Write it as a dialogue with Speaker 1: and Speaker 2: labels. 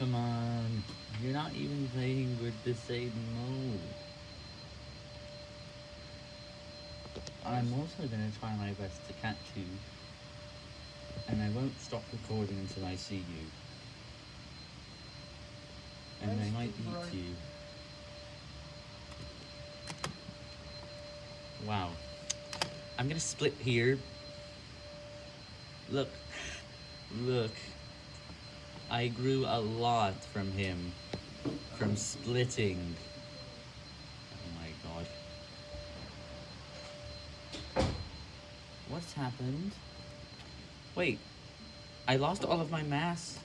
Speaker 1: Come on, you're not even playing with the same mode. I'm also gonna try my best to catch you. And I won't stop recording until I see you. And I might
Speaker 2: to
Speaker 1: eat you. Wow. I'm gonna split here. Look. Look. I grew a lot from him. From splitting. Oh my god. What's happened? Wait. I lost all of my mass.